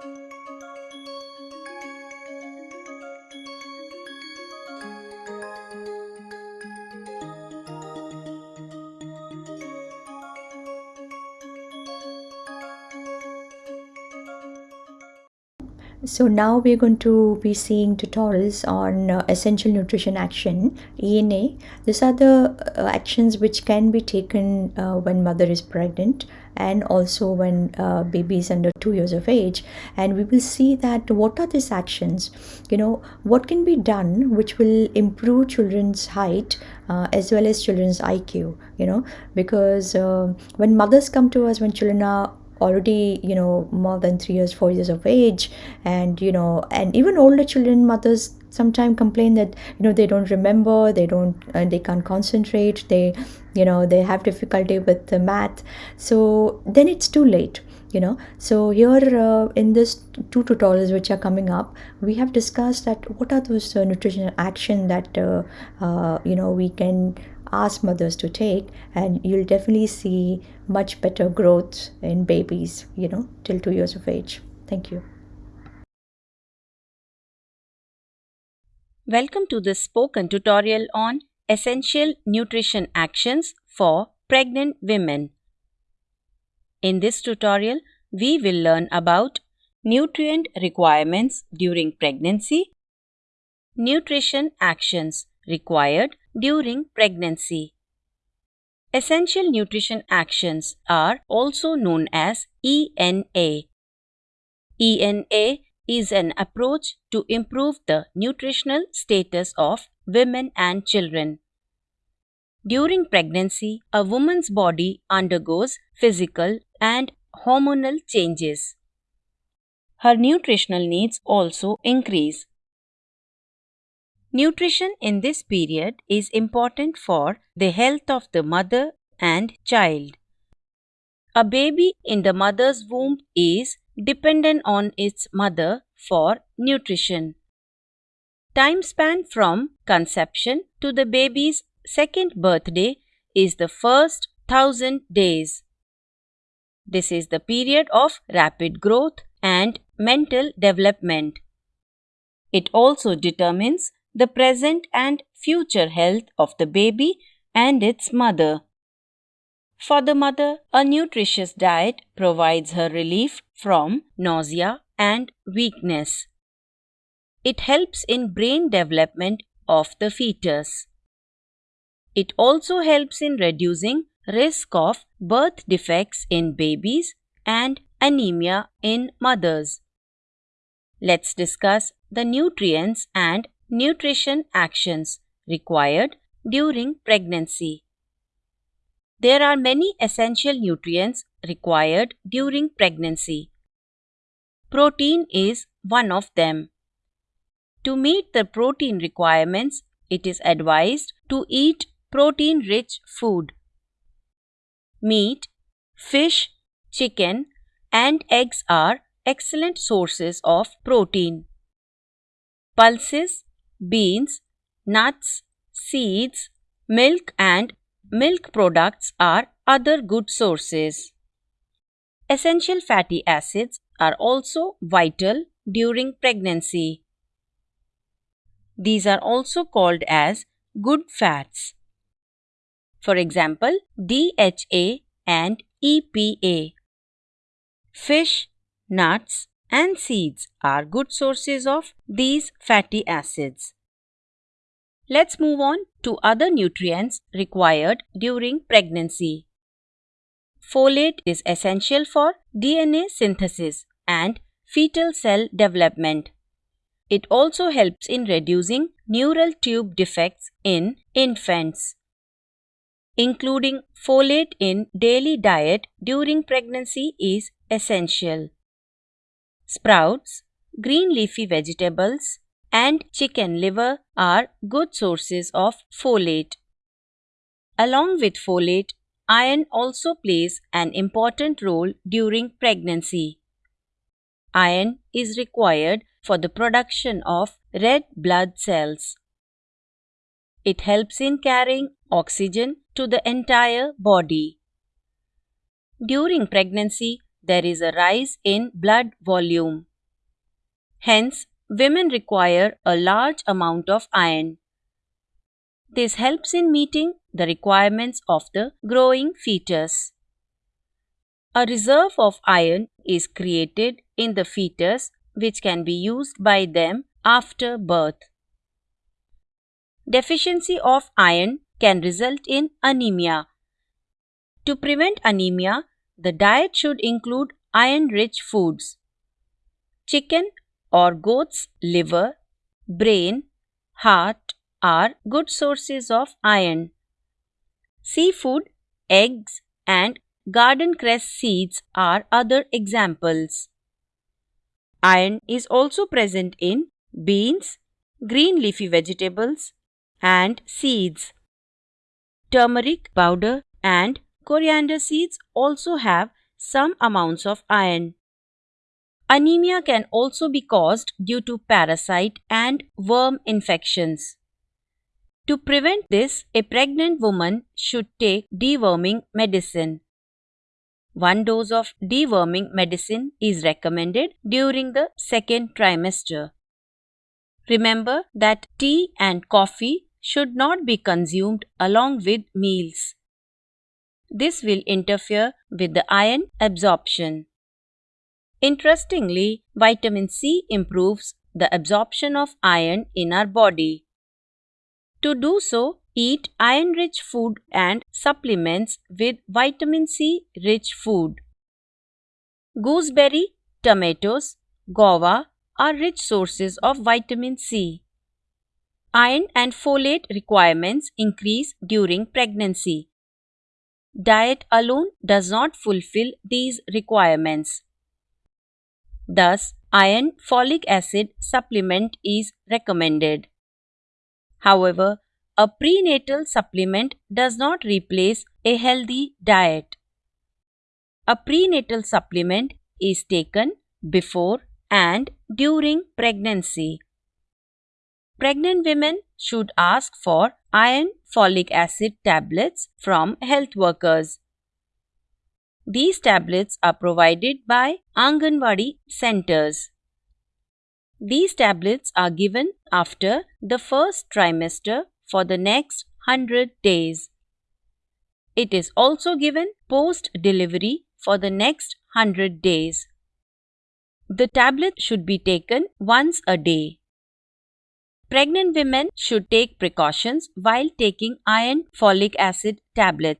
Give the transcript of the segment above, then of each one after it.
you So now we're going to be seeing tutorials on uh, essential nutrition action ENA. These are the uh, actions which can be taken uh, when mother is pregnant and also when uh, baby is under two years of age. And we will see that what are these actions? You know what can be done which will improve children's height uh, as well as children's iq you know? Because uh, when mothers come to us when children are already you know more than three years four years of age. And you know and even older children mothers sometimes complain that you know they don't remember they don't uh, they can't concentrate they you know they have difficulty with the math. So then it's too late you know. So here uh, in this two tutorials which are coming up we have discussed that what are those uh, nutritional action that uh, uh, you know we can ask mothers to take and you'll definitely see much better growth in babies you know till 2 years of age thank you Welcome to this spoken tutorial on essential nutrition actions for pregnant women. In this tutorial, we will learn about nutrient requirements during pregnancy, nutrition actions required during pregnancy. Essential nutrition actions are also known as ENA. ENA is an approach to improve the nutritional status of women and children. During pregnancy, a woman's body undergoes physical and hormonal changes. Her nutritional needs also increase. Nutrition in this period is important for the health of the mother and child. A baby in the mother's womb is dependent on its mother for nutrition. Time span from conception to the baby's second birthday is the first thousand days. This is the period of rapid growth and mental development. It also determines the present and future health of the baby and its mother. For the mother, a nutritious diet provides her relief from nausea and weakness. It helps in brain development of the fetus. It also helps in reducing risk of birth defects in babies and anemia in mothers. Let's discuss the nutrients and nutrition actions required during pregnancy. There are many essential nutrients required during pregnancy. Protein is one of them. To meet the protein requirements, it is advised to eat protein rich food. Meat, fish, chicken, and eggs are excellent sources of protein. Pulses, beans, nuts, seeds, milk and milk products are other good sources. Essential fatty acids are also vital during pregnancy. These are also called as good fats. For example, DHA and EPA. Fish, nuts, and seeds are good sources of these fatty acids. Let's move on to other nutrients required during pregnancy. Folate is essential for DNA synthesis and fetal cell development. It also helps in reducing neural tube defects in infants. Including folate in daily diet during pregnancy is essential. Sprouts, green leafy vegetables, and chicken liver are good sources of folate. Along with folate, iron also plays an important role during pregnancy. Iron is required for the production of red blood cells. It helps in carrying oxygen to the entire body. During pregnancy, there is a rise in blood volume. Hence, women require a large amount of iron. This helps in meeting the requirements of the growing fetus. A reserve of iron is created in the fetus which can be used by them after birth. Deficiency of iron can result in anemia. To prevent anemia, the diet should include iron rich foods. Chicken or goat's liver, brain, heart are good sources of iron. Seafood, eggs, and garden cress seeds are other examples. Iron is also present in beans, green leafy vegetables, and seeds. Turmeric powder and coriander seeds also have some amounts of iron. Anemia can also be caused due to parasite and worm infections. To prevent this, a pregnant woman should take deworming medicine. One dose of deworming medicine is recommended during the second trimester. Remember that tea and coffee should not be consumed along with meals. This will interfere with the iron absorption. Interestingly, vitamin C improves the absorption of iron in our body. To do so, eat iron rich food and supplements with vitamin C rich food. Gooseberry, tomatoes, guava are rich sources of vitamin C. Iron and folate requirements increase during pregnancy. Diet alone does not fulfill these requirements. Thus, iron folic acid supplement is recommended. However, a prenatal supplement does not replace a healthy diet. A prenatal supplement is taken before and during pregnancy. Pregnant women should ask for iron folic acid tablets from health workers. These tablets are provided by Anganwadi centers. These tablets are given after the first trimester for the next 100 days. It is also given post delivery for the next 100 days. The tablet should be taken once a day. Pregnant women should take precautions while taking iron folic acid tablet.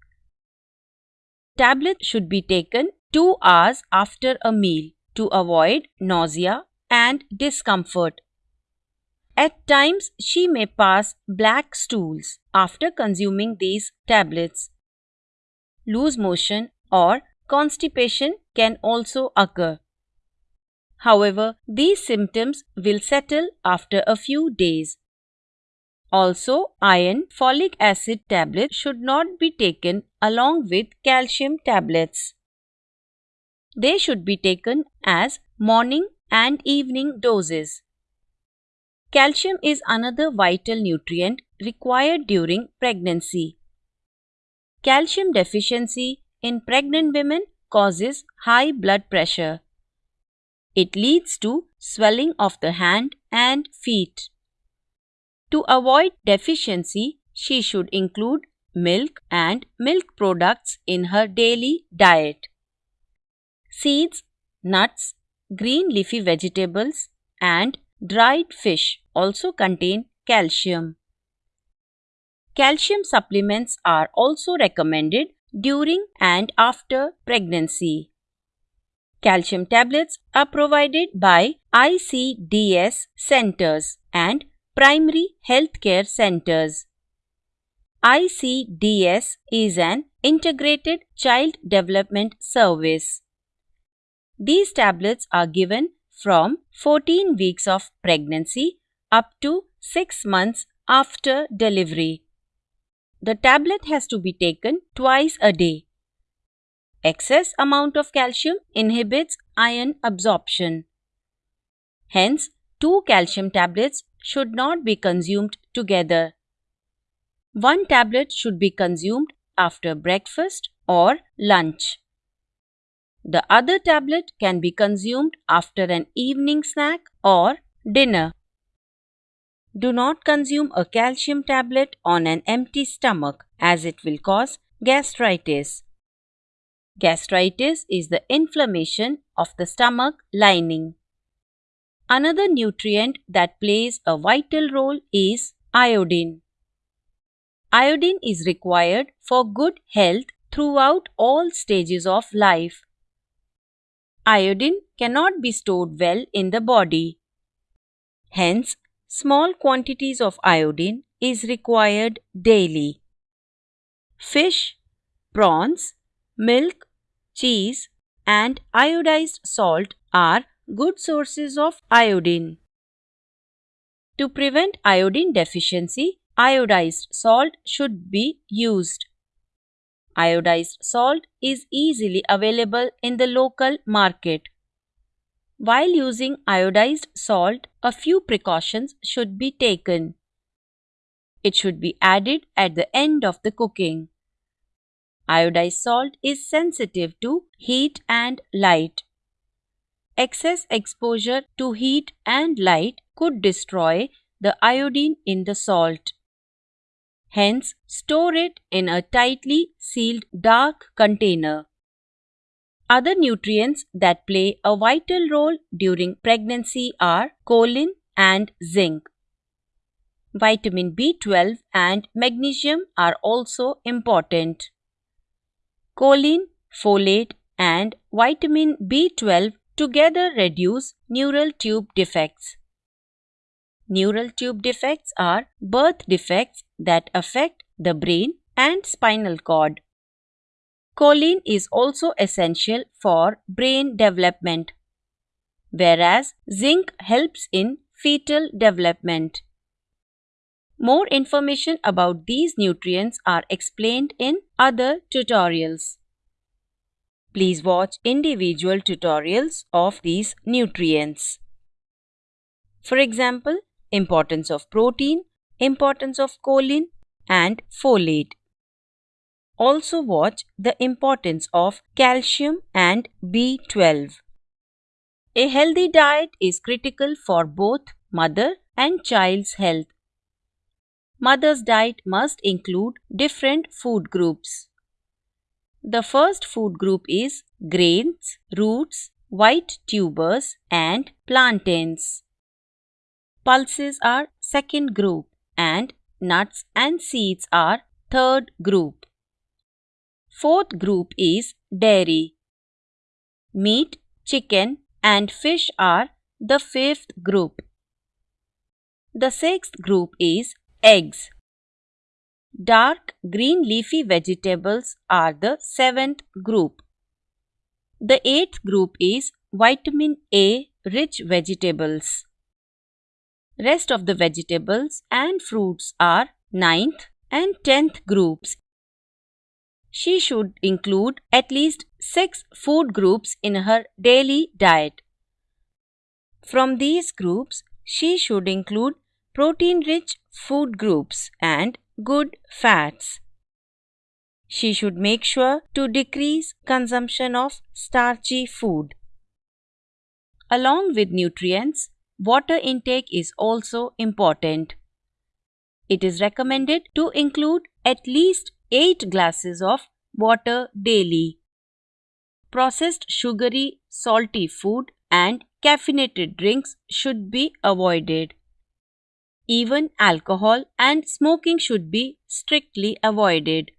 Tablet should be taken 2 hours after a meal to avoid nausea and discomfort. At times, she may pass black stools after consuming these tablets. Loose motion or constipation can also occur. However, these symptoms will settle after a few days. Also, iron folic acid tablets should not be taken along with calcium tablets. They should be taken as morning and evening doses. Calcium is another vital nutrient required during pregnancy. Calcium deficiency in pregnant women causes high blood pressure. It leads to swelling of the hand and feet. To avoid deficiency, she should include milk and milk products in her daily diet. Seeds, nuts, green leafy vegetables, and dried fish also contain calcium. Calcium supplements are also recommended during and after pregnancy. Calcium tablets are provided by ICDS centers and primary healthcare centers. ICDS is an integrated child development service. These tablets are given from 14 weeks of pregnancy up to 6 months after delivery. The tablet has to be taken twice a day. Excess amount of calcium inhibits iron absorption. Hence, two calcium tablets should not be consumed together. One tablet should be consumed after breakfast or lunch. The other tablet can be consumed after an evening snack or dinner. Do not consume a calcium tablet on an empty stomach as it will cause gastritis. Gastritis is the inflammation of the stomach lining. Another nutrient that plays a vital role is iodine. Iodine is required for good health throughout all stages of life. Iodine cannot be stored well in the body. Hence, small quantities of iodine is required daily. Fish, prawns, milk, cheese, and iodized salt are good sources of iodine. To prevent iodine deficiency, iodized salt should be used. Iodized salt is easily available in the local market. While using iodized salt, a few precautions should be taken. It should be added at the end of the cooking. Iodized salt is sensitive to heat and light. Excess exposure to heat and light could destroy the iodine in the salt. Hence, store it in a tightly sealed dark container. Other nutrients that play a vital role during pregnancy are choline and zinc. Vitamin B12 and magnesium are also important. Choline, folate, and vitamin B12 together reduce neural tube defects. Neural tube defects are birth defects that affect the brain and spinal cord. Choline is also essential for brain development, whereas zinc helps in fetal development. More information about these nutrients are explained in other tutorials. Please watch individual tutorials of these nutrients. For example, importance of protein, importance of choline and folate. Also watch the importance of calcium and B12. A healthy diet is critical for both mother and child's health. Mother's diet must include different food groups. The first food group is grains, roots, white tubers and plantains. Pulses are second group and nuts and seeds are third group. Fourth group is dairy. Meat, chicken and fish are the fifth group. The sixth group is eggs. Dark green leafy vegetables are the seventh group. The eighth group is vitamin A rich vegetables. Rest of the vegetables and fruits are ninth and tenth groups. She should include at least six food groups in her daily diet. From these groups, she should include protein rich food groups and good fats. She should make sure to decrease consumption of starchy food. Along with nutrients, water intake is also important. It is recommended to include at least 8 glasses of water daily. Processed sugary, salty food and caffeinated drinks should be avoided. Even alcohol and smoking should be strictly avoided.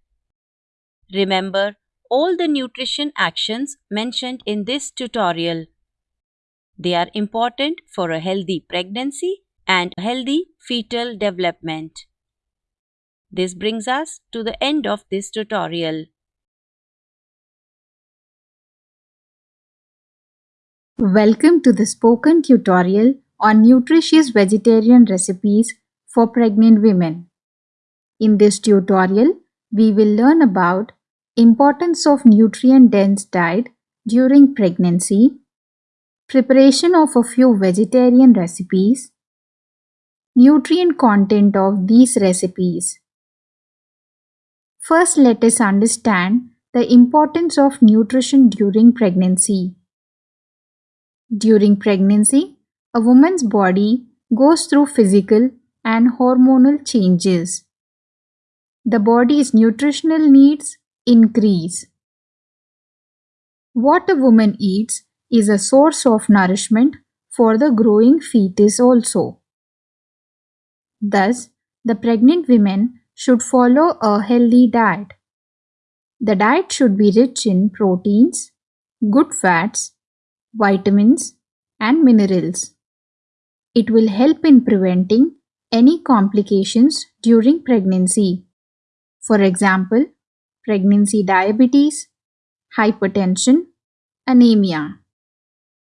Remember all the nutrition actions mentioned in this tutorial. They are important for a healthy pregnancy and healthy fetal development. This brings us to the end of this tutorial. Welcome to the spoken tutorial on nutritious vegetarian recipes for pregnant women. In this tutorial, we will learn about importance of nutrient-dense diet during pregnancy, preparation of a few vegetarian recipes, nutrient content of these recipes. First, let us understand the importance of nutrition during pregnancy. During pregnancy, a woman's body goes through physical and hormonal changes. The body's nutritional needs increase. What a woman eats is a source of nourishment for the growing fetus also. Thus, the pregnant women should follow a healthy diet. The diet should be rich in proteins, good fats, vitamins, and minerals. It will help in preventing any complications during pregnancy. For example, pregnancy diabetes, hypertension, anemia.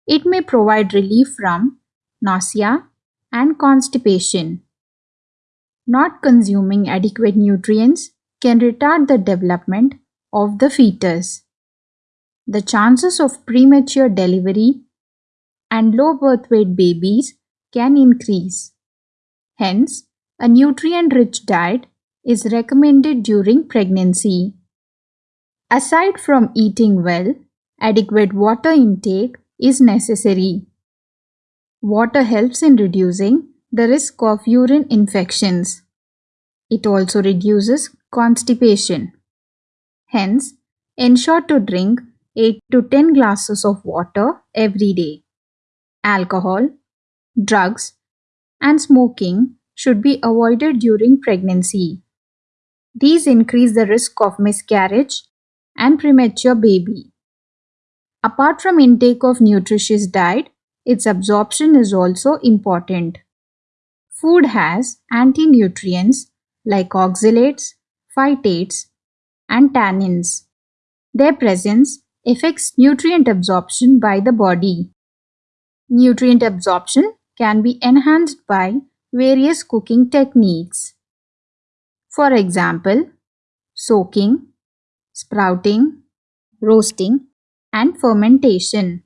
It may provide relief from nausea and constipation. Not consuming adequate nutrients can retard the development of the fetus. The chances of premature delivery and low birth weight babies can increase. Hence, a nutrient rich diet is recommended during pregnancy. Aside from eating well, adequate water intake is necessary. Water helps in reducing the risk of urine infections. It also reduces constipation. Hence, ensure to drink 8 to 10 glasses of water every day. Alcohol, drugs, and smoking should be avoided during pregnancy. These increase the risk of miscarriage and premature baby. Apart from intake of nutritious diet, its absorption is also important. Food has anti-nutrients like oxalates, phytates, and tannins. Their presence affects nutrient absorption by the body. Nutrient absorption can be enhanced by various cooking techniques. For example, soaking, sprouting, roasting, and fermentation.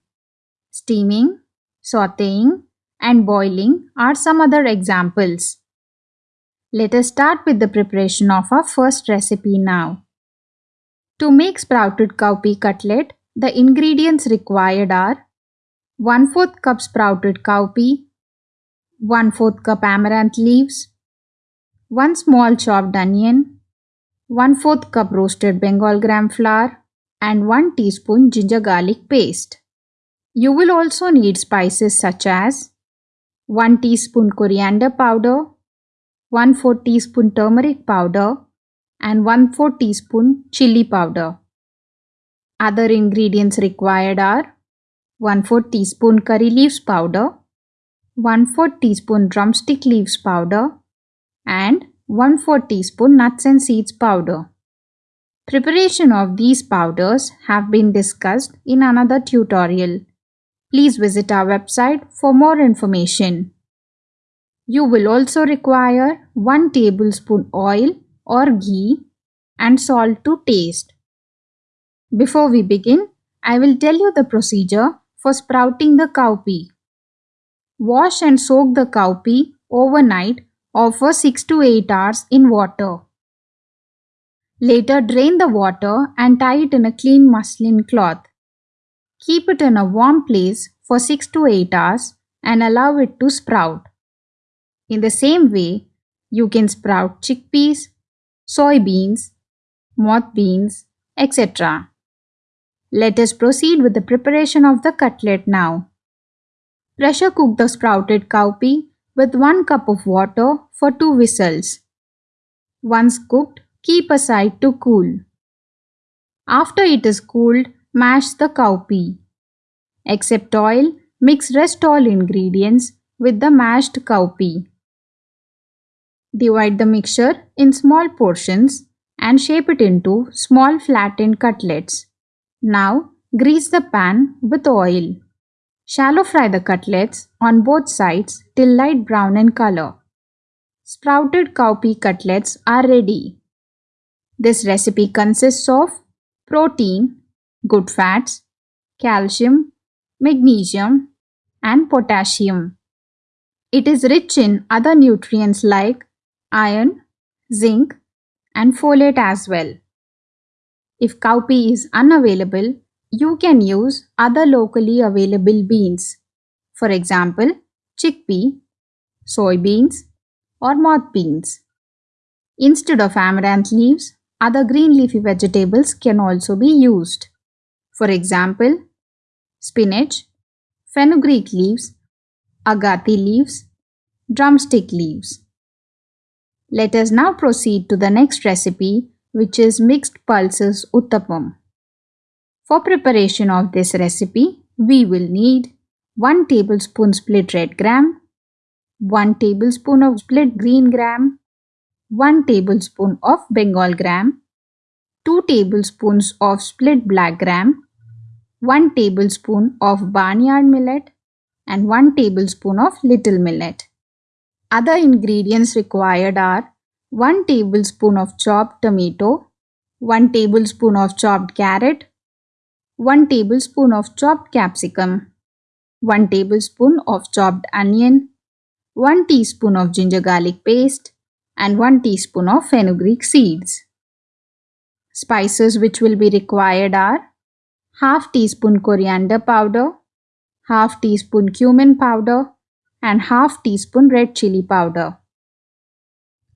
Steaming, sauteing, and boiling are some other examples. Let us start with the preparation of our first recipe now. To make sprouted cowpea cutlet, the ingredients required are 1 4th cup sprouted cowpea, 1 4th cup amaranth leaves, 1 small chopped onion, 1 4th cup roasted Bengal gram flour and 1 teaspoon ginger garlic paste. You will also need spices such as 1 teaspoon coriander powder, 1 4 teaspoon turmeric powder and 1 4 teaspoon chili powder. Other ingredients required are 1 4 teaspoon curry leaves powder, 1 4 teaspoon drumstick leaves powder and 1 4 teaspoon nuts and seeds powder. Preparation of these powders have been discussed in another tutorial. Please visit our website for more information. You will also require 1 tablespoon oil or ghee and salt to taste. Before we begin, I will tell you the procedure for sprouting the cowpea. Wash and soak the cowpea overnight or for 6 to 8 hours in water. Later drain the water and tie it in a clean muslin cloth. Keep it in a warm place for 6 to 8 hours and allow it to sprout. In the same way, you can sprout chickpeas, soybeans, moth beans, etc. Let us proceed with the preparation of the cutlet now. Pressure cook the sprouted cowpea with 1 cup of water for 2 whistles. Once cooked, keep aside to cool. After it is cooled, mash the cowpea. Except oil, mix rest all ingredients with the mashed cowpea. Divide the mixture in small portions and shape it into small flattened cutlets. Now, grease the pan with oil. Shallow fry the cutlets on both sides till light brown in color. Sprouted cowpea cutlets are ready. This recipe consists of protein, good fats, calcium, magnesium, and potassium. It is rich in other nutrients like iron, zinc, and folate as well. If cowpea is unavailable, you can use other locally available beans. For example, chickpea, soybeans, or moth beans. Instead of amaranth leaves, other green leafy vegetables can also be used. For example, spinach, fenugreek leaves, agathi leaves, drumstick leaves. Let us now proceed to the next recipe which is mixed pulses uttapam. For preparation of this recipe, we will need 1 tablespoon split red gram, 1 tablespoon of split green gram, 1 tablespoon of Bengal gram, 2 tablespoons of split black gram, 1 tablespoon of barnyard millet and 1 tablespoon of little millet. Other ingredients required are 1 tablespoon of chopped tomato, 1 tablespoon of chopped carrot, 1 tablespoon of chopped capsicum, 1 tablespoon of chopped onion, 1 teaspoon of ginger garlic paste and 1 teaspoon of fenugreek seeds. Spices which will be required are half teaspoon coriander powder, half teaspoon cumin powder and half teaspoon red chili powder.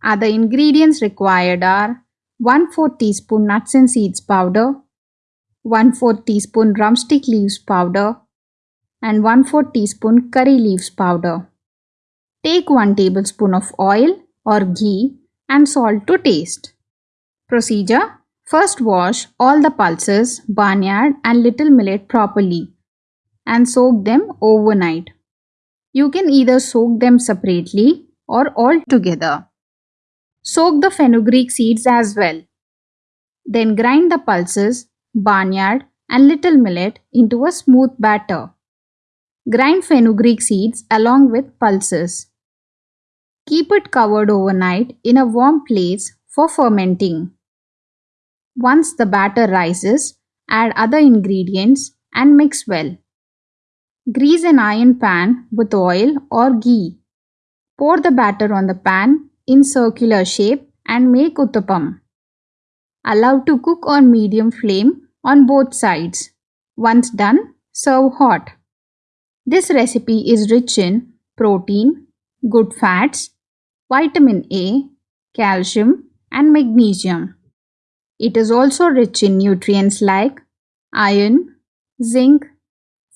Other ingredients required are 1 4 teaspoon nuts and seeds powder, 1 4 teaspoon drumstick leaves powder and 1 4 teaspoon curry leaves powder. Take 1 tablespoon of oil or ghee and salt to taste. Procedure First wash all the pulses, barnyard and little millet properly and soak them overnight. You can either soak them separately or all together. Soak the fenugreek seeds as well. Then grind the pulses, barnyard and little millet into a smooth batter. Grind fenugreek seeds along with pulses. Keep it covered overnight in a warm place for fermenting. Once the batter rises, add other ingredients and mix well. Grease an iron pan with oil or ghee. Pour the batter on the pan in circular shape and make uttapam. Allow to cook on medium flame on both sides. Once done, serve hot. This recipe is rich in protein, good fats, vitamin A, calcium, and magnesium. It is also rich in nutrients like iron, zinc,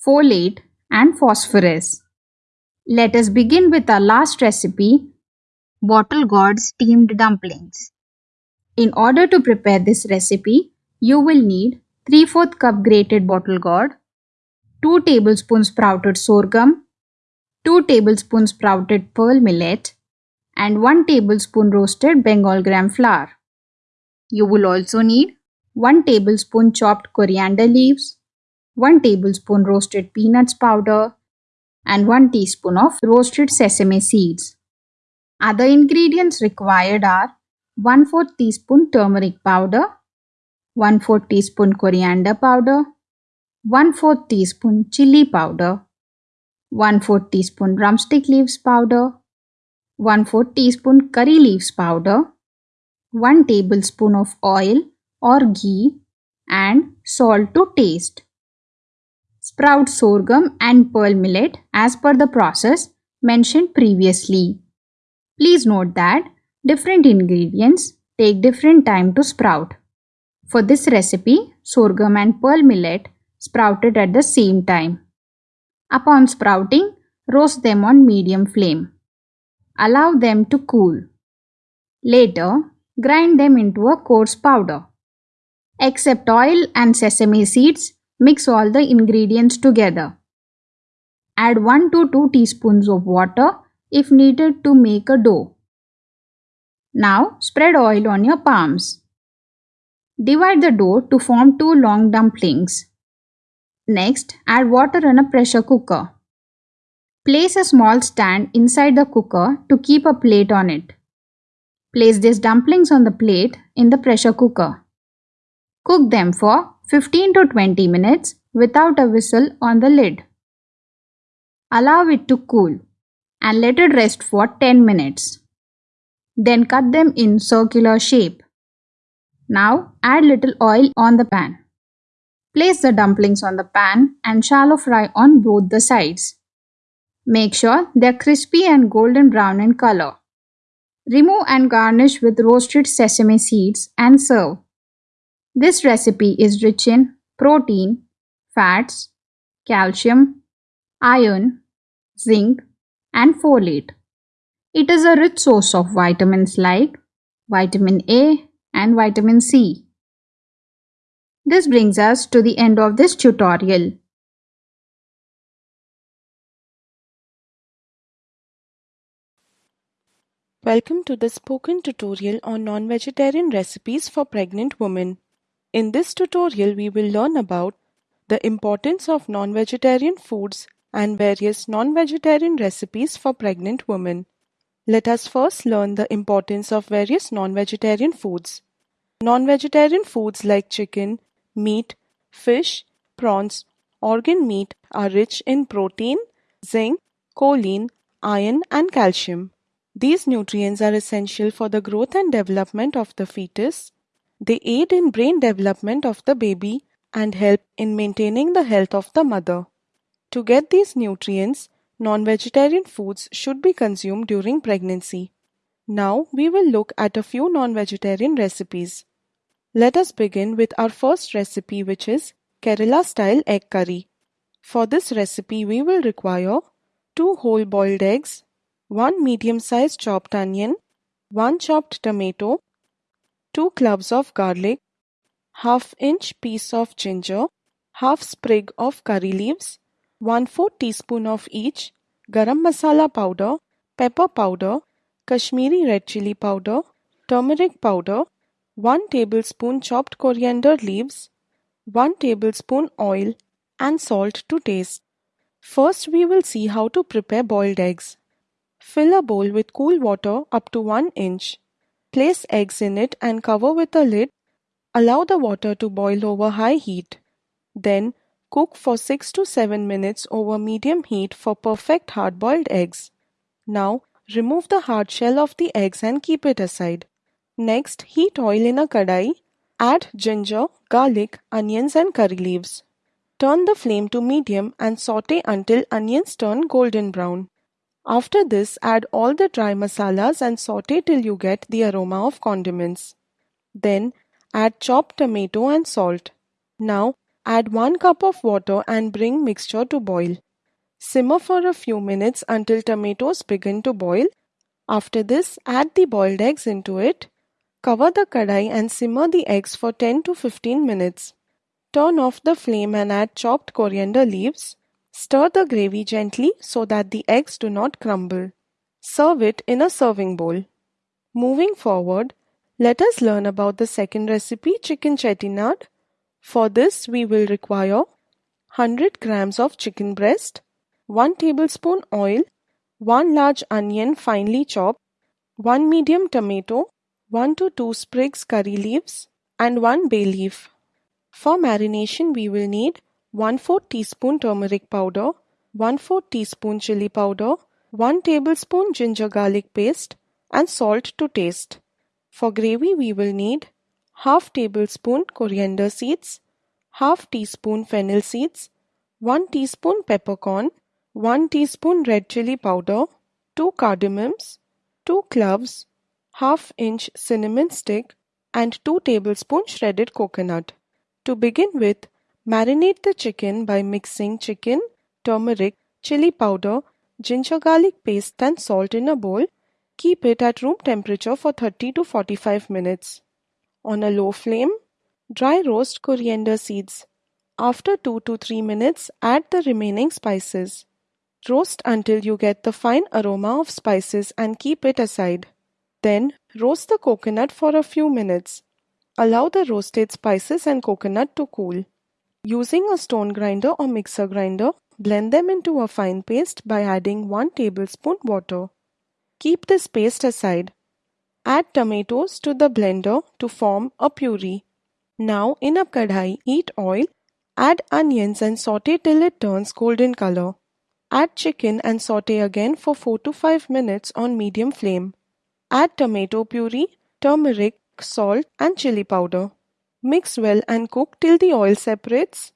folate, and phosphorus. Let us begin with our last recipe bottle gourd steamed dumplings. In order to prepare this recipe, you will need 3 4 cup grated bottle gourd, 2 tablespoons sprouted sorghum, 2 tablespoons sprouted pearl millet, and 1 tablespoon roasted Bengal gram flour. You will also need 1 tablespoon chopped coriander leaves, 1 tablespoon roasted peanuts powder, and 1 teaspoon of roasted sesame seeds. Other ingredients required are 1 4 teaspoon turmeric powder, 1 4 teaspoon coriander powder, 1 4 teaspoon chili powder, 1 4 teaspoon drumstick leaves powder, 1 4 teaspoon curry leaves powder, 1 tablespoon of oil or ghee and salt to taste. Sprout sorghum and pearl millet as per the process mentioned previously. Please note that different ingredients take different time to sprout. For this recipe, sorghum and pearl millet sprouted at the same time. Upon sprouting, roast them on medium flame. Allow them to cool. Later, grind them into a coarse powder. Except oil and sesame seeds, mix all the ingredients together. Add 1 to 2 teaspoons of water if needed to make a dough. Now spread oil on your palms. Divide the dough to form two long dumplings. Next, add water in a pressure cooker. Place a small stand inside the cooker to keep a plate on it. Place these dumplings on the plate in the pressure cooker. Cook them for 15 to 20 minutes without a whistle on the lid. Allow it to cool and let it rest for 10 minutes. Then cut them in circular shape. Now add little oil on the pan. Place the dumplings on the pan and shallow fry on both the sides. Make sure they are crispy and golden brown in color. Remove and garnish with roasted sesame seeds and serve. This recipe is rich in protein, fats, calcium, iron, zinc, and folate. It is a rich source of vitamins like vitamin A and vitamin C. This brings us to the end of this tutorial. Welcome to the spoken tutorial on non-vegetarian recipes for pregnant women. In this tutorial, we will learn about the importance of non-vegetarian foods and various non-vegetarian recipes for pregnant women. Let us first learn the importance of various non-vegetarian foods. Non-vegetarian foods like chicken, meat, fish, prawns, organ meat are rich in protein, zinc, choline, iron and calcium. These nutrients are essential for the growth and development of the fetus. They aid in brain development of the baby and help in maintaining the health of the mother. To get these nutrients, non-vegetarian foods should be consumed during pregnancy. Now we will look at a few non-vegetarian recipes. Let us begin with our first recipe which is Kerala style egg curry. For this recipe we will require 2 whole boiled eggs, 1 medium sized chopped onion, 1 chopped tomato, 2 cloves of garlic, half inch piece of ginger, half sprig of curry leaves, 1 4 teaspoon of each garam masala powder, pepper powder, Kashmiri red chili powder, turmeric powder, 1 tablespoon chopped coriander leaves, 1 tablespoon oil and salt to taste. First we will see how to prepare boiled eggs. Fill a bowl with cool water up to 1 inch. Place eggs in it and cover with a lid. Allow the water to boil over high heat. Then cook for 6 to 7 minutes over medium heat for perfect hard-boiled eggs. Now remove the hard shell of the eggs and keep it aside. Next heat oil in a kadai. Add ginger, garlic, onions and curry leaves. Turn the flame to medium and saute until onions turn golden brown. After this, add all the dry masalas and saute till you get the aroma of condiments. Then, add chopped tomato and salt. Now, add 1 cup of water and bring mixture to boil. Simmer for a few minutes until tomatoes begin to boil. After this, add the boiled eggs into it. Cover the kadai and simmer the eggs for 10 to 15 minutes. Turn off the flame and add chopped coriander leaves. Stir the gravy gently so that the eggs do not crumble. Serve it in a serving bowl. Moving forward, let us learn about the second recipe chicken chettinad. For this we will require 100 grams of chicken breast, 1 tablespoon oil, 1 large onion finely chopped, 1 medium tomato, 1 to 2 sprigs curry leaves and 1 bay leaf. For marination we will need 1 4 teaspoon turmeric powder, 1 4 teaspoon chili powder, 1 tablespoon ginger garlic paste and salt to taste. For gravy we will need half tablespoon coriander seeds, half teaspoon fennel seeds, 1 teaspoon peppercorn, 1 teaspoon red chili powder, 2 cardamoms, 2 cloves, half inch cinnamon stick and 2 tablespoon shredded coconut. To begin with, Marinate the chicken by mixing chicken, turmeric, chili powder, ginger garlic paste and salt in a bowl. Keep it at room temperature for 30 to 45 minutes. On a low flame, dry roast coriander seeds. After 2 to 3 minutes, add the remaining spices. Roast until you get the fine aroma of spices and keep it aside. Then, roast the coconut for a few minutes. Allow the roasted spices and coconut to cool. Using a stone grinder or mixer grinder, blend them into a fine paste by adding 1 tablespoon water. Keep this paste aside. Add tomatoes to the blender to form a puree. Now in a kadhai, heat oil, add onions and saute till it turns golden color. Add chicken and saute again for 4 to 5 minutes on medium flame. Add tomato puree, turmeric, salt, and chili powder. Mix well and cook till the oil separates.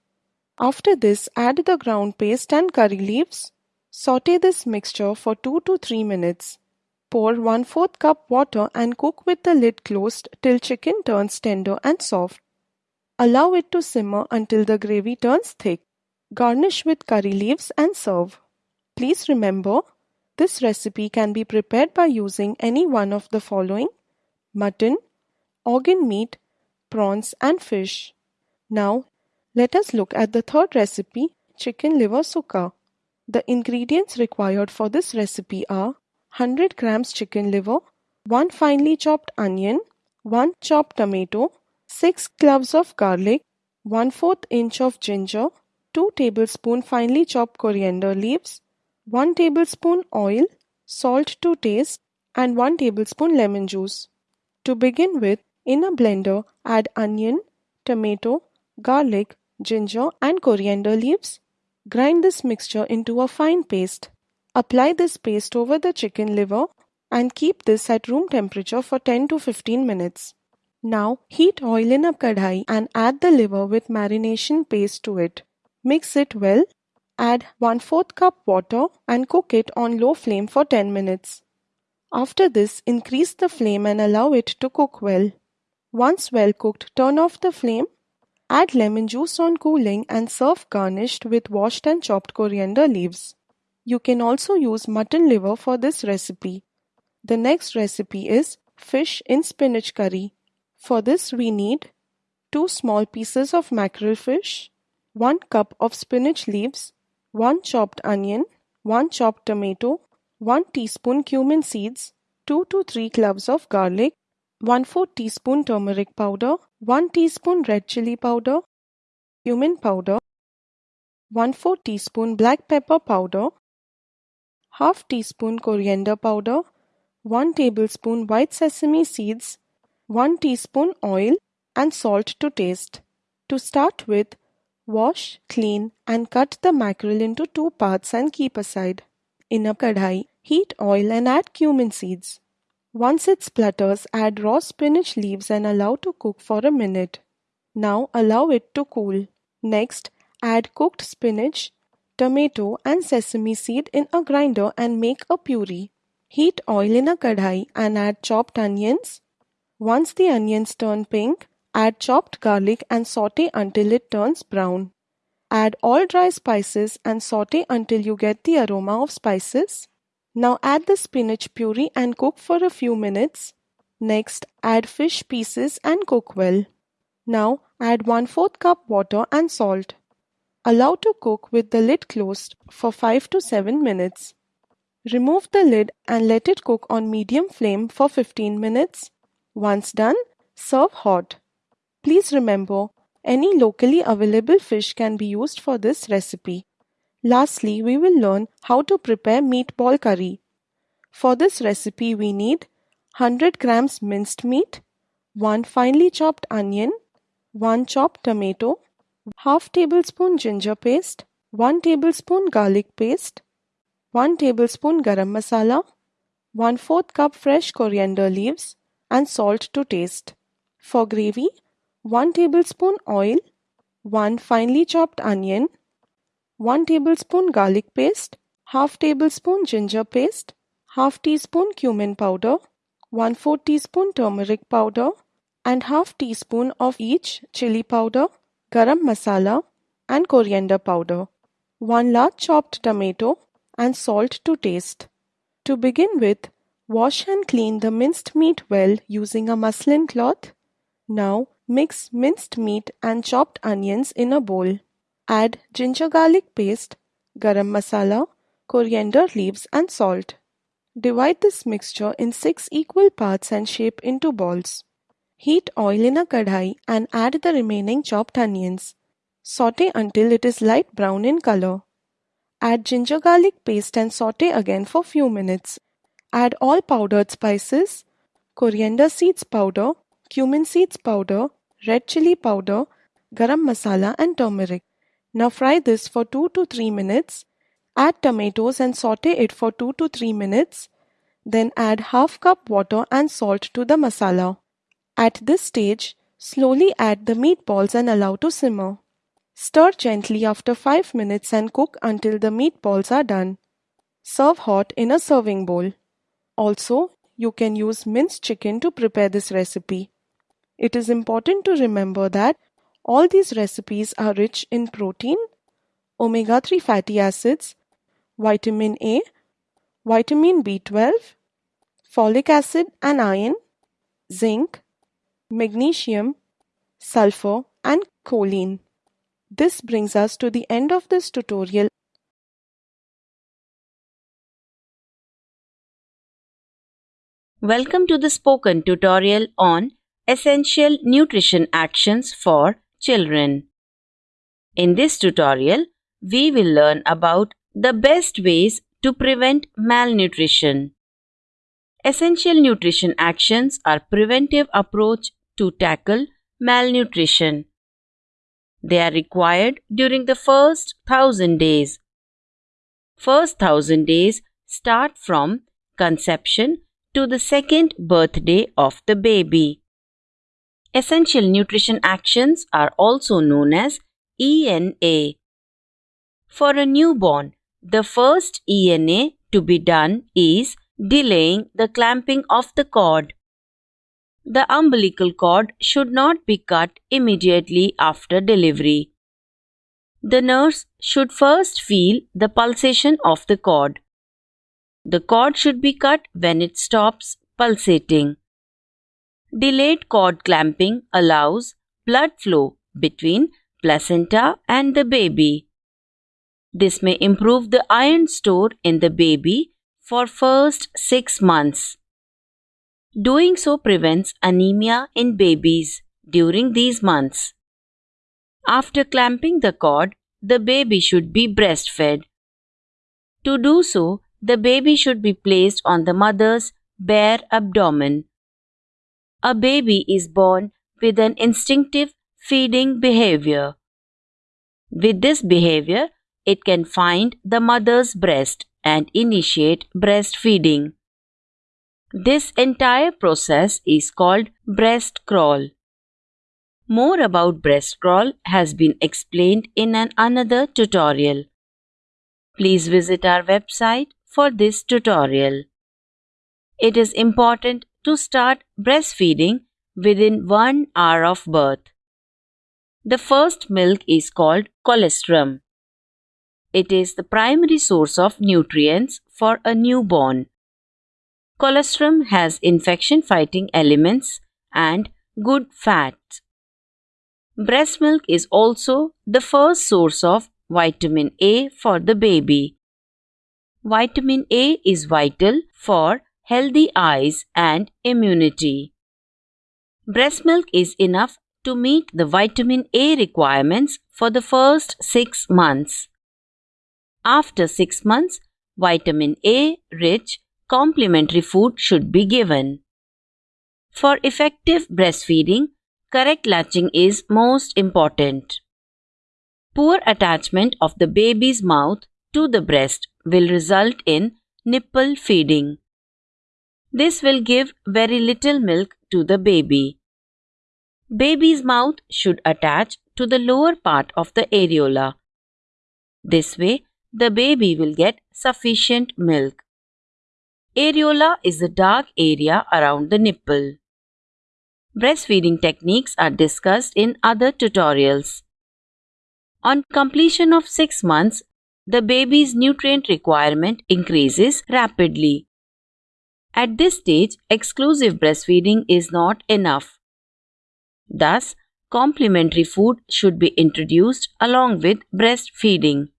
After this, add the ground paste and curry leaves. Saute this mixture for 2 to 3 minutes. Pour 1 4th cup water and cook with the lid closed till chicken turns tender and soft. Allow it to simmer until the gravy turns thick. Garnish with curry leaves and serve. Please remember, this recipe can be prepared by using any one of the following mutton, organ meat, prawns, and fish. Now, let us look at the third recipe chicken liver sukka. The ingredients required for this recipe are 100 grams chicken liver, 1 finely chopped onion, 1 chopped tomato, 6 cloves of garlic, 1 4th inch of ginger, 2 tablespoon finely chopped coriander leaves, 1 tablespoon oil, salt to taste, and 1 tablespoon lemon juice. To begin with, in a blender, add onion, tomato, garlic, ginger, and coriander leaves. Grind this mixture into a fine paste. Apply this paste over the chicken liver and keep this at room temperature for 10 to 15 minutes. Now heat oil in a kadhai and add the liver with marination paste to it. Mix it well. Add 1 4th cup water and cook it on low flame for 10 minutes. After this, increase the flame and allow it to cook well. Once well cooked, turn off the flame. Add lemon juice on cooling and serve garnished with washed and chopped coriander leaves. You can also use mutton liver for this recipe. The next recipe is fish in spinach curry. For this we need 2 small pieces of mackerel fish, 1 cup of spinach leaves, 1 chopped onion, 1 chopped tomato, 1 teaspoon cumin seeds, 2 to 3 cloves of garlic, 1 4 teaspoon turmeric powder, 1 teaspoon red chili powder, cumin powder, 1 4 teaspoon black pepper powder, half teaspoon coriander powder, 1 tablespoon white sesame seeds, 1 teaspoon oil and salt to taste. To start with, wash, clean and cut the mackerel into two parts and keep aside. In a kadhai, heat oil and add cumin seeds. Once it splutters, add raw spinach leaves and allow to cook for a minute. Now allow it to cool. Next, add cooked spinach, tomato and sesame seed in a grinder and make a puree. Heat oil in a kadhai and add chopped onions. Once the onions turn pink, add chopped garlic and saute until it turns brown. Add all dry spices and saute until you get the aroma of spices. Now add the spinach puree and cook for a few minutes. Next, add fish pieces and cook well. Now add 1 4th cup water and salt. Allow to cook with the lid closed for 5 to 7 minutes. Remove the lid and let it cook on medium flame for 15 minutes. Once done, serve hot. Please remember, any locally available fish can be used for this recipe. Lastly, we will learn how to prepare meatball curry. For this recipe, we need 100 grams minced meat, 1 finely chopped onion, 1 chopped tomato, half tablespoon ginger paste, 1 tablespoon garlic paste, 1 tablespoon garam masala, 1 4th cup fresh coriander leaves and salt to taste. For gravy, 1 tablespoon oil, 1 finely chopped onion, 1 tablespoon garlic paste, half tablespoon ginger paste, half teaspoon cumin powder, 1 4 teaspoon turmeric powder. And half teaspoon of each chili powder, garam masala and coriander powder, 1 large chopped tomato and salt to taste. To begin with, wash and clean the minced meat well using a muslin cloth. Now Mix minced meat and chopped onions in a bowl. Add ginger garlic paste, garam masala, coriander leaves and salt. Divide this mixture in 6 equal parts and shape into balls. Heat oil in a kadhai and add the remaining chopped onions. Saute until it is light brown in color. Add ginger garlic paste and saute again for few minutes. Add all powdered spices, coriander seeds powder, cumin seeds powder, red chili powder, garam masala and turmeric. Now fry this for 2 to 3 minutes. Add tomatoes and saute it for 2 to 3 minutes. Then add half cup water and salt to the masala. At this stage, slowly add the meatballs and allow to simmer. Stir gently after 5 minutes and cook until the meatballs are done. Serve hot in a serving bowl. Also, you can use minced chicken to prepare this recipe. It is important to remember that all these recipes are rich in protein, omega 3 fatty acids, vitamin A, vitamin B12, folic acid and iron, zinc, magnesium, sulfur, and choline. This brings us to the end of this tutorial. Welcome to the spoken tutorial on essential nutrition actions for children. In this tutorial, we will learn about the best ways to prevent malnutrition. Essential nutrition actions are preventive approach to tackle malnutrition. They are required during the first thousand days. First thousand days start from conception to the second birthday of the baby. Essential nutrition actions are also known as ENA. For a newborn, the first ENA to be done is delaying the clamping of the cord. The umbilical cord should not be cut immediately after delivery. The nurse should first feel the pulsation of the cord. The cord should be cut when it stops pulsating. Delayed cord clamping allows blood flow between placenta and the baby. This may improve the iron stored in the baby for first 6 months. Doing so prevents anemia in babies during these months. After clamping the cord, the baby should be breastfed. To do so, the baby should be placed on the mother's bare abdomen. A baby is born with an instinctive feeding behavior. With this behavior, it can find the mother's breast and initiate breastfeeding. This entire process is called breast crawl. More about breast crawl has been explained in an another tutorial. Please visit our website for this tutorial. It is important to start breastfeeding within 1 hour of birth. The first milk is called colostrum. It is the primary source of nutrients for a newborn. Colostrum has infection fighting elements and good fats. Breast milk is also the first source of vitamin A for the baby. Vitamin A is vital for healthy eyes and immunity. Breast milk is enough to meet the vitamin A requirements for the first 6 months. After 6 months, vitamin A rich complementary food should be given. For effective breastfeeding, correct latching is most important. Poor attachment of the baby's mouth to the breast will result in nipple feeding. This will give very little milk to the baby. Baby's mouth should attach to the lower part of the areola. This way, the baby will get sufficient milk. Areola is the dark area around the nipple. Breastfeeding techniques are discussed in other tutorials. On completion of 6 months, the baby's nutrient requirement increases rapidly. At this stage, exclusive breastfeeding is not enough. Thus, complementary food should be introduced along with breastfeeding.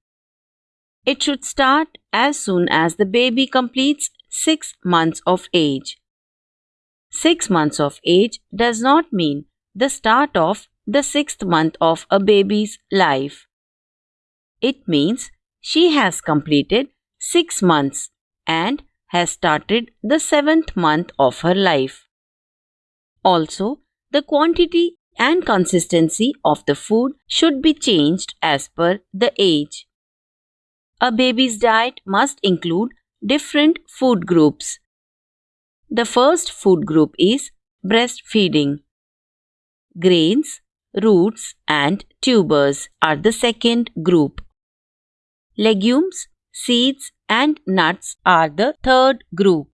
It should start as soon as the baby completes 6 months of age. 6 months of age does not mean the start of the 6th month of a baby's life. It means she has completed 6 months and has started the 7th month of her life. Also, the quantity and consistency of the food should be changed as per the age. A baby's diet must include different food groups. The first food group is breastfeeding. grains, roots, and tubers are the second group. Legumes, seeds, and nuts are the third group.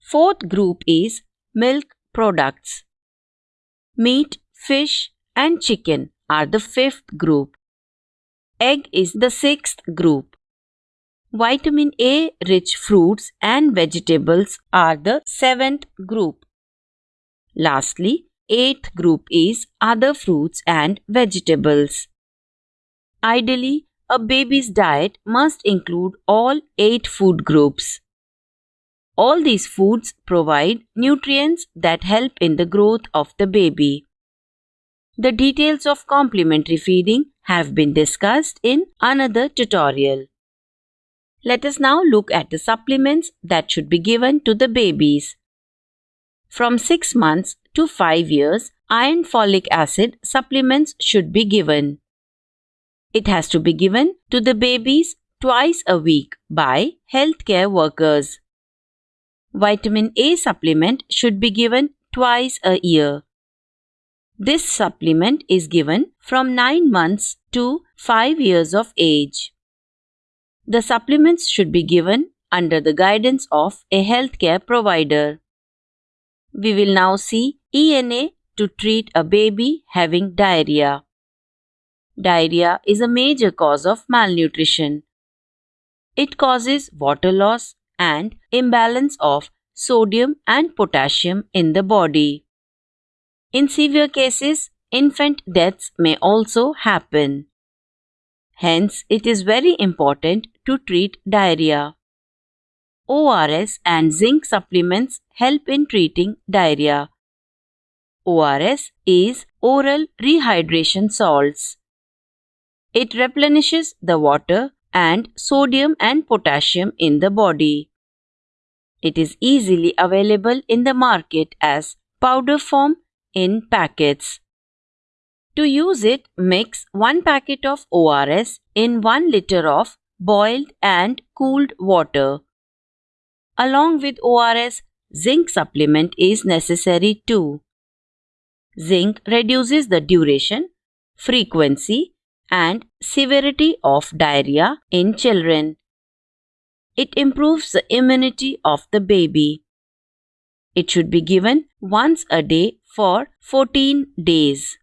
Fourth group is milk products. Meat, fish, and chicken are the fifth group. Egg is the sixth group. Vitamin A rich fruits and vegetables are the seventh group. Lastly, eighth group is other fruits and vegetables. Ideally, a baby's diet must include all eight food groups. All these foods provide nutrients that help in the growth of the baby. The details of complementary feeding have been discussed in another tutorial. Let us now look at the supplements that should be given to the babies. From 6 months to 5 years, iron folic acid supplements should be given. It has to be given to the babies twice a week by healthcare workers. Vitamin A supplement should be given twice a year. This supplement is given from 9 months to 5 years of age. The supplements should be given under the guidance of a healthcare provider. We will now see ENA to treat a baby having diarrhea. Diarrhea is a major cause of malnutrition. It causes water loss and imbalance of sodium and potassium in the body. In severe cases, infant deaths may also happen. Hence, it is very important to treat diarrhea. ORS and zinc supplements help in treating diarrhea. ORS is oral rehydration salts. It replenishes the water and sodium and potassium in the body. It is easily available in the market as powder form in packets. To use it, mix 1 packet of ORS in 1 liter of boiled and cooled water. Along with ORS, zinc supplement is necessary too. Zinc reduces the duration, frequency, and severity of diarrhea in children. It improves the immunity of the baby. It should be given once a day for 14 days.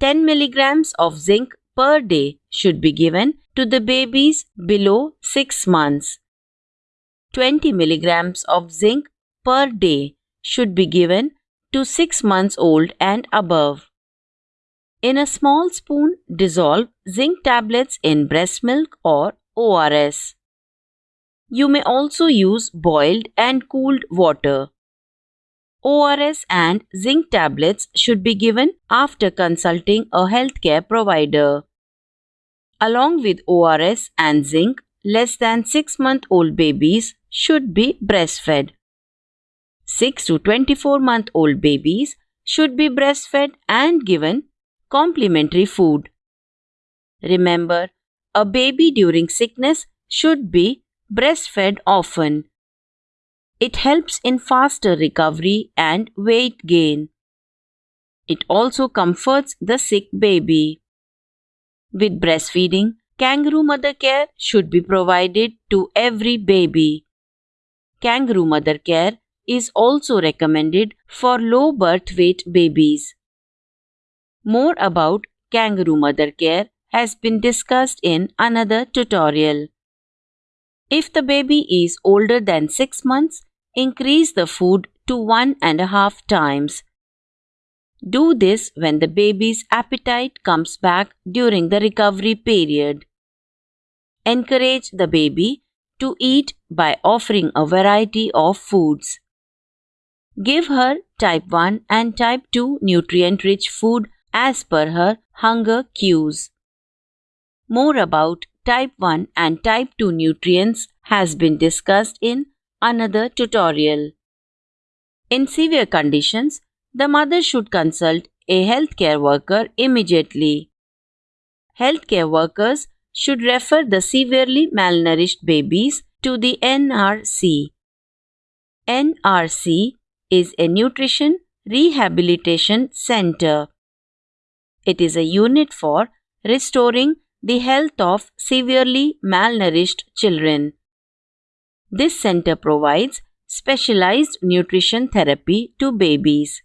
10 milligrams of zinc per day should be given to the babies below 6 months. 20 milligrams of zinc per day should be given to 6 months old and above. In a small spoon, dissolve zinc tablets in breast milk or ORS. You may also use boiled and cooled water. ORS and zinc tablets should be given after consulting a healthcare provider. Along with ORS and zinc, less than 6 month old babies should be breastfed. 6 to 24 month old babies should be breastfed and given complementary food. Remember, a baby during sickness should be breastfed often. It helps in faster recovery and weight gain. It also comforts the sick baby. With breastfeeding, kangaroo mother care should be provided to every baby. Kangaroo mother care is also recommended for low birth weight babies. More about kangaroo mother care has been discussed in another tutorial. If the baby is older than 6 months, increase the food to one and a half times. Do this when the baby's appetite comes back during the recovery period. Encourage the baby to eat by offering a variety of foods. Give her type 1 and type 2 nutrient rich food as per her hunger cues. More about type 1 and type 2 nutrients has been discussed in another tutorial. In severe conditions, the mother should consult a healthcare worker immediately. Healthcare workers should refer the severely malnourished babies to the NRC. NRC is a nutrition, Rehabilitation Center. It is a unit for restoring the health of severely malnourished children. This center provides specialized nutrition therapy to babies.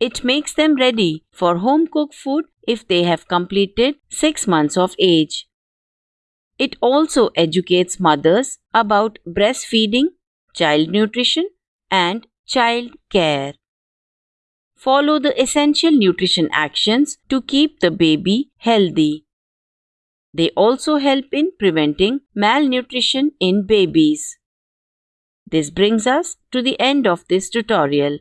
It makes them ready for home cooked food if they have completed 6 months of age. It also educates mothers about breastfeeding, child nutrition, and child care. Follow the essential nutrition actions to keep the baby healthy. They also help in preventing malnutrition in babies. This brings us to the end of this tutorial.